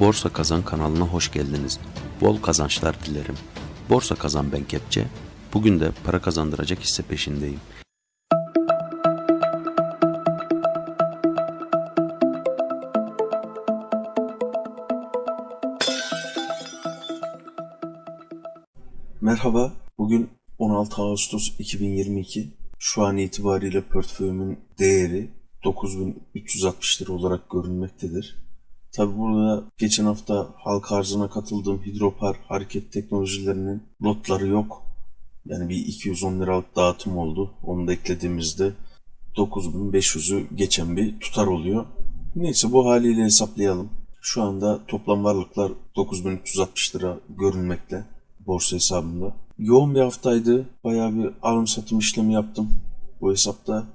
Borsa Kazan kanalına hoş geldiniz. Bol kazançlar dilerim. Borsa Kazan ben Kepçe. Bugün de para kazandıracak hisse peşindeyim. Merhaba. Bugün 16 Ağustos 2022. Şu an itibariyle portföyümün değeri 9360 lira olarak görünmektedir. Tabi burada geçen hafta halka arzına katıldığım Hidropar hareket teknolojilerinin lotları yok. Yani bir 210 liralık dağıtım oldu. Onu da eklediğimizde 9500'ü geçen bir tutar oluyor. Neyse bu haliyle hesaplayalım. Şu anda toplam varlıklar 9360 lira görünmekte borsa hesabımda. Yoğun bir haftaydı. Bayağı bir alım satım işlemi yaptım. Bu hesapta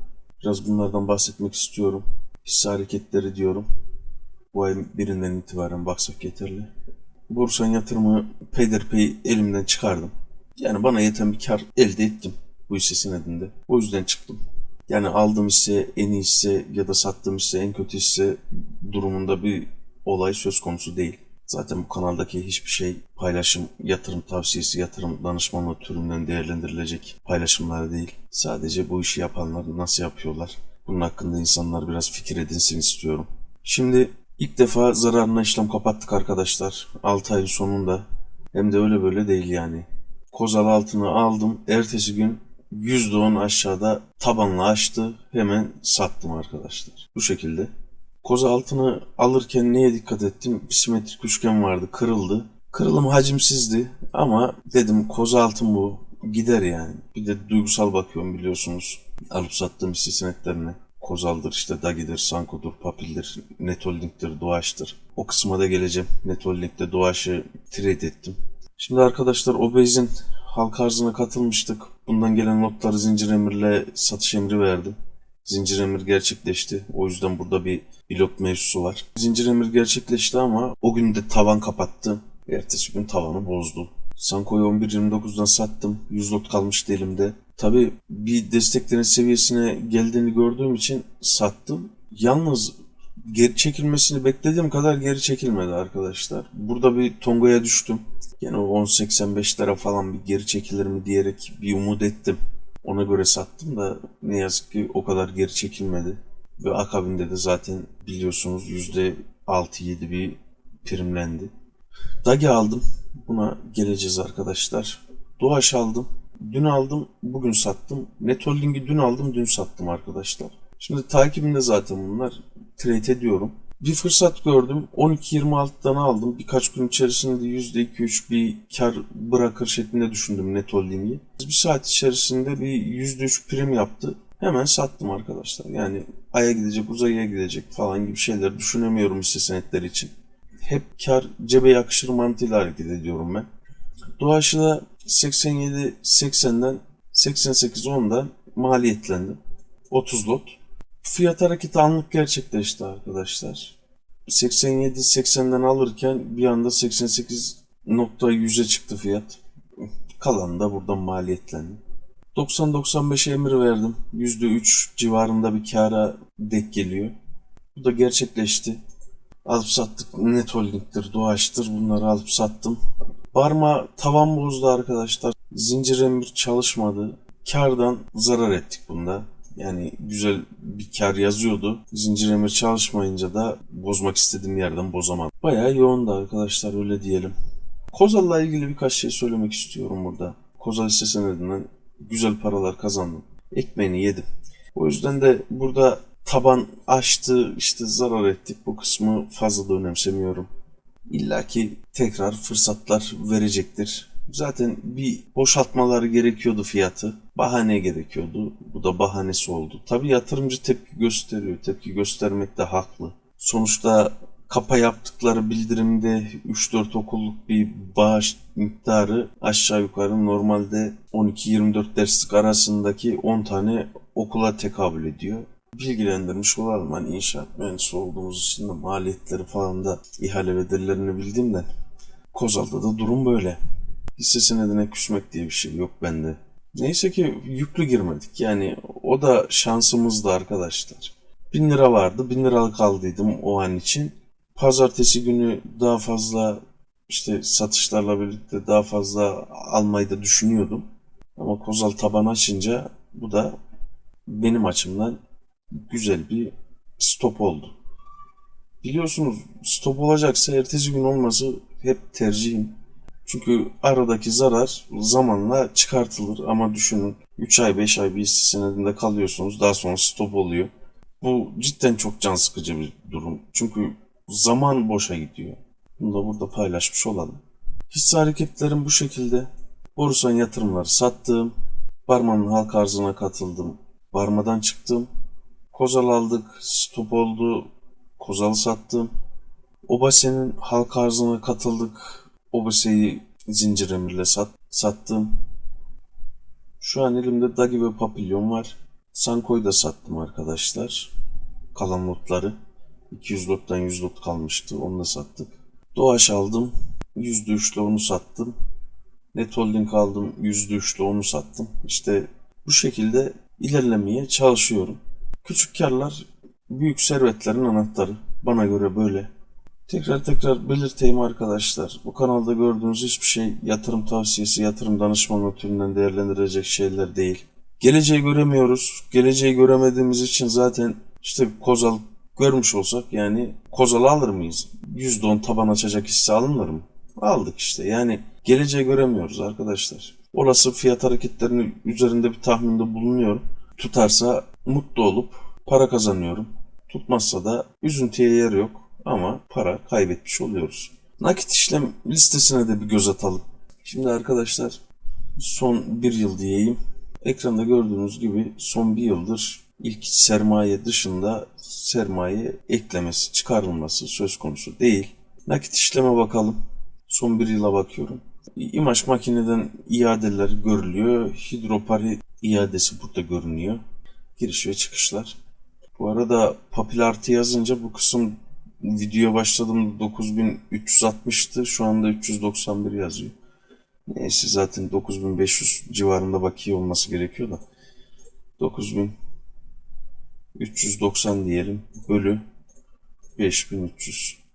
biraz bunlardan bahsetmek istiyorum. Hisse hareketleri diyorum. Bu ayın birinden itibaren baksak yeterli. Borsan yatırımı peyderpey elimden çıkardım. Yani bana yeten bir kar elde ettim bu hisse senedinde. O yüzden çıktım. Yani aldığım hisse en iyi hisse ya da sattığım hisse en kötü hisse durumunda bir olay söz konusu değil. Zaten bu kanaldaki hiçbir şey paylaşım, yatırım tavsiyesi, yatırım danışmanlığı türünden değerlendirilecek paylaşımlar değil. Sadece bu işi yapanlar nasıl yapıyorlar? Bunun hakkında insanlar biraz fikir edinsin istiyorum. Şimdi ilk defa zararına işlem kapattık arkadaşlar. 6 ayın sonunda. Hem de öyle böyle değil yani. Kozal altını aldım. Ertesi gün %10 aşağıda tabanla açtı. Hemen sattım arkadaşlar. Bu şekilde. Koza altını alırken neye dikkat ettim? Simetrik üçgen vardı, kırıldı. Kırılım hacimsizdi ama dedim koza altın bu gider yani. Bir de duygusal bakıyorum biliyorsunuz. Alıp sattığım hisse senetlerine. Kozal'dır işte Dagi'dir, Sanko'dur, Papil'dir, Netholding'dir, Doğaç'tır. O kısma da geleceğim. Netholding'de Doğaç'ı trade ettim. Şimdi arkadaşlar Obez'in halka arzına katılmıştık. Bundan gelen notları Zincir Emir'le satış emri verdim. Zincir emir gerçekleşti. O yüzden burada bir blok mevzusu var. Zincir emir gerçekleşti ama o gün de tavan kapattı. Ertesi gün tavanı bozdu. Sanko'yu 11.29'dan sattım. 100 lot kalmıştı elimde. Tabi bir desteklerin seviyesine geldiğini gördüğüm için sattım. Yalnız geri çekilmesini beklediğim kadar geri çekilmedi arkadaşlar. Burada bir Tongo'ya düştüm. Yani o 10.85'lere falan bir geri çekilir mi diyerek bir umut ettim. Ona göre sattım da ne yazık ki o kadar geri çekilmedi. Ve akabinde de zaten biliyorsunuz %6-7 bir primlendi. Dagi aldım. Buna geleceğiz arkadaşlar. Doğaç aldım. Dün aldım, bugün sattım. Netholding'i dün aldım, dün sattım arkadaşlar. Şimdi takibimde zaten bunlar. Trade ediyorum. Bir fırsat gördüm. 12.26'dan aldım. Birkaç gün içerisinde %2-3 bir kar bırakır şeklinde düşündüm net holding'i. Bir saat içerisinde bir %3 prim yaptı. Hemen sattım arkadaşlar. Yani aya gidecek, uzaya gidecek falan gibi şeyler düşünemiyorum hisse senetleri için. Hep kar cebe yakışır mantığıyla hareket ediyorum ben. Doğaçı da 87-80'den 88-10'dan maliyetlendim. 30 lot. Fiyat hareketi anlık gerçekleşti arkadaşlar. 87-80'den alırken bir anda 88.100'e çıktı fiyat. Kalan da buradan maliyetlendi. 90-95'e emir verdim. %3 civarında bir kara denk geliyor. Bu da gerçekleşti. Alıp sattık. Net Holding'dir, Doğaç'tır. Bunları alıp sattım. Barma tavan bozdu arkadaşlar. Zincir emir çalışmadı. Kardan zarar ettik bunda. Yani güzel bir kar yazıyordu. Zincir emir çalışmayınca da bozmak istediğim yerden bozamadım. Bayağı yoğundu arkadaşlar öyle diyelim. Kozal'la ilgili birkaç şey söylemek istiyorum burada. Kozal hisse senedinden güzel paralar kazandım. Ekmeğini yedim. O yüzden de burada taban açtı, işte zarar ettik. Bu kısmı fazla da önemsemiyorum. İlla ki tekrar fırsatlar verecektir. Zaten bir boşaltmaları gerekiyordu fiyatı. Bahane gerekiyordu. Bu da bahanesi oldu. Tabi yatırımcı tepki gösteriyor. Tepki göstermek de haklı. Sonuçta kapa yaptıkları bildirimde 3-4 okulluk bir bağış miktarı aşağı yukarı normalde 12-24 derslik arasındaki 10 tane okula tekabül ediyor. Bilgilendirmiş olalım. Hani inşaat mühendisi olduğumuz için de maliyetleri falan da ihale bedellerini bildiğimden Kozal'da da durum böyle hisse senedine küsmek diye bir şey yok bende. Neyse ki yüklü girmedik. Yani o da şansımızdı arkadaşlar. 1000 lira vardı. 1000 liralık aldıydım o an için. pazartesi günü daha fazla işte satışlarla birlikte daha fazla almayı da düşünüyordum. Ama Kozal taban açınca bu da benim açımdan güzel bir stop oldu. Biliyorsunuz stop olacaksa ertesi gün olması hep tercihim. Çünkü aradaki zarar zamanla çıkartılır ama düşünün 3 ay 5 ay bir hisse senedinde kalıyorsunuz daha sonra stop oluyor. Bu cidden çok can sıkıcı bir durum. Çünkü zaman boşa gidiyor. Bunu da burada paylaşmış olalım. Hisse hareketlerim bu şekilde. Borusan yatırımları sattım. Barmanın halka arzına katıldım. Barmadan çıktım. Kozal aldık. Stop oldu. Kozal'ı sattım. Obase'nin halka arzına katıldık. Obase'yi zincir emirle sat, sattım. Şu an elimde Dagi ve Papillon var. Sanko'yu da sattım arkadaşlar. Kalan lotları. 200 lottan 100 lot kalmıştı. Onu da sattık. Doğaç aldım. %3'le onu sattım. Net Holding aldım. %3'le onu sattım. İşte bu şekilde ilerlemeye çalışıyorum. Küçük karlar büyük servetlerin anahtarı. Bana göre böyle. Tekrar tekrar belirteyim arkadaşlar. Bu kanalda gördüğünüz hiçbir şey yatırım tavsiyesi, yatırım danışmanlığı türünden değerlendirecek şeyler değil. Geleceği göremiyoruz. Geleceği göremediğimiz için zaten işte Kozal görmüş olsak yani Kozal alır mıyız? %10 taban açacak hisse alınır mı? Aldık işte. Yani geleceği göremiyoruz arkadaşlar. Olası fiyat hareketlerinin üzerinde bir tahminde bulunuyorum. Tutarsa mutlu olup para kazanıyorum. Tutmazsa da üzüntüye yer yok ama para kaybetmiş oluyoruz. Nakit işlem listesine de bir göz atalım. Şimdi arkadaşlar son bir yıl diyeyim. Ekranda gördüğünüz gibi son bir yıldır ilk sermaye dışında sermaye eklemesi, çıkarılması söz konusu değil. Nakit işleme bakalım. Son bir yıla bakıyorum. İmaj makineden iadeler görülüyor. Hidropari iadesi burada görünüyor. Giriş ve çıkışlar. Bu arada papil artı yazınca bu kısım videoya başladım 9360'tı. Şu anda 391 yazıyor. Neyse zaten 9500 civarında bakiye olması gerekiyor da. 9390 diyelim. Bölü 5300.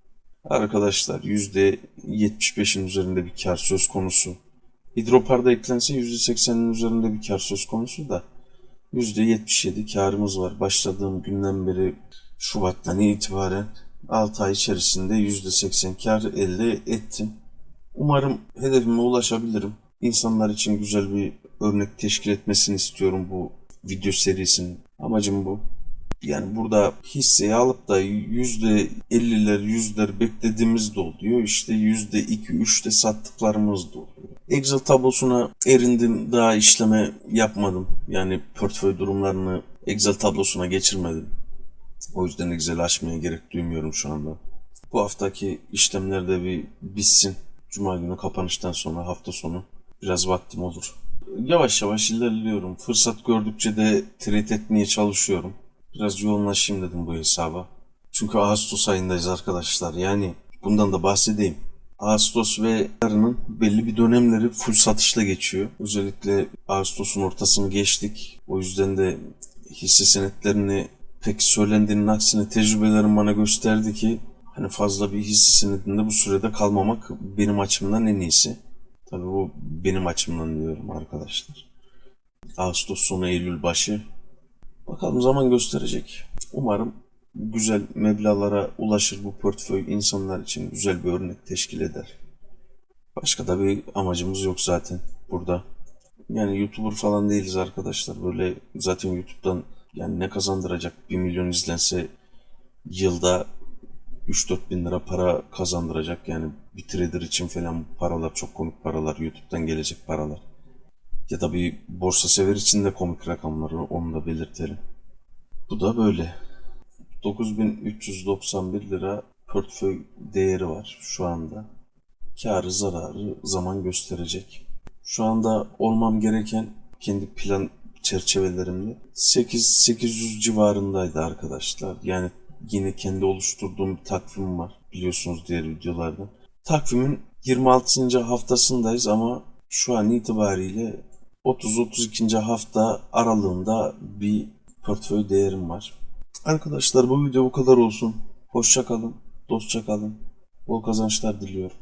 Arkadaşlar %75'in üzerinde bir kar söz konusu. Hidroparda eklense %80'in üzerinde bir kar söz konusu da %77 karımız var. Başladığım günden beri Şubat'tan itibaren 6 ay içerisinde %80 kar elde ettim. Umarım hedefime ulaşabilirim. İnsanlar için güzel bir örnek teşkil etmesini istiyorum bu video serisinin. Amacım bu. Yani burada hisseyi alıp da %50'ler, yüzler beklediğimiz de oluyor. İşte %2, 3'te sattıklarımız da oluyor. Excel tablosuna erindim. Daha işleme yapmadım. Yani portföy durumlarını Excel tablosuna geçirmedim. O yüzden Excel açmaya gerek duymuyorum şu anda. Bu haftaki işlemler de bir bitsin. Cuma günü kapanıştan sonra hafta sonu biraz vaktim olur. Yavaş yavaş ilerliyorum. Fırsat gördükçe de trade etmeye çalışıyorum. Biraz yoğunlaşayım dedim bu hesaba. Çünkü Ağustos ayındayız arkadaşlar. Yani bundan da bahsedeyim. Ağustos ve yarının belli bir dönemleri full satışla geçiyor. Özellikle Ağustos'un ortasını geçtik. O yüzden de hisse senetlerini pek söylendiğinin aksine tecrübelerim bana gösterdi ki hani fazla bir hisse senedinde bu sürede kalmamak benim açımdan en iyisi. Tabii bu benim açımdan diyorum arkadaşlar. Ağustos sonu Eylül başı. Bakalım zaman gösterecek. Umarım güzel meblalara ulaşır bu portföy insanlar için güzel bir örnek teşkil eder. Başka da bir amacımız yok zaten burada. Yani YouTuber falan değiliz arkadaşlar. Böyle zaten YouTube'dan yani ne kazandıracak 1 milyon izlense yılda 3-4 bin lira para kazandıracak. Yani bir trader için falan paralar çok komik paralar. YouTube'dan gelecek paralar. Ya da bir borsa sever için de komik rakamları onu da belirtelim. Bu da böyle. 9391 lira portföy değeri var şu anda. Karı zararı zaman gösterecek. Şu anda olmam gereken kendi plan çerçevelerimde 8 800 civarındaydı arkadaşlar. Yani yine kendi oluşturduğum bir takvim var biliyorsunuz diğer videolarda. Takvimin 26. haftasındayız ama şu an itibariyle 30-32. hafta aralığında bir portföy değerim var. Arkadaşlar bu video bu kadar olsun. Hoşça kalın. Dostça kalın. Bol kazançlar diliyorum.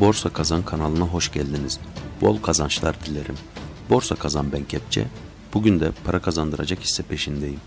Borsa Kazan kanalına hoş geldiniz. Bol kazançlar dilerim. Borsa Kazan ben Kepçe. Bugün de para kazandıracak hisse peşindeyim.